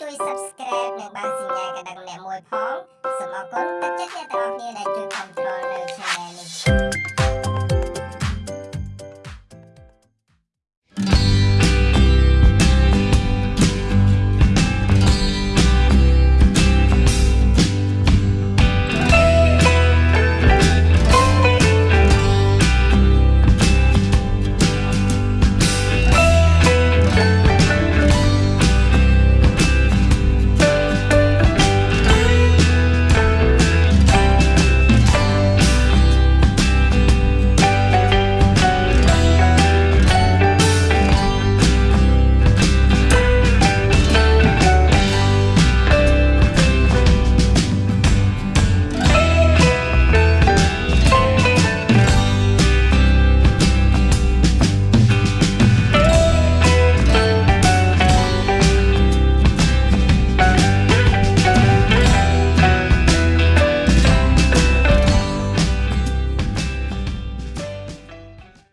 ជួយ Subscribe និងបើកសញ្ញាកណ្ដឹងម្នាក់មួយផងសូមអរគុណ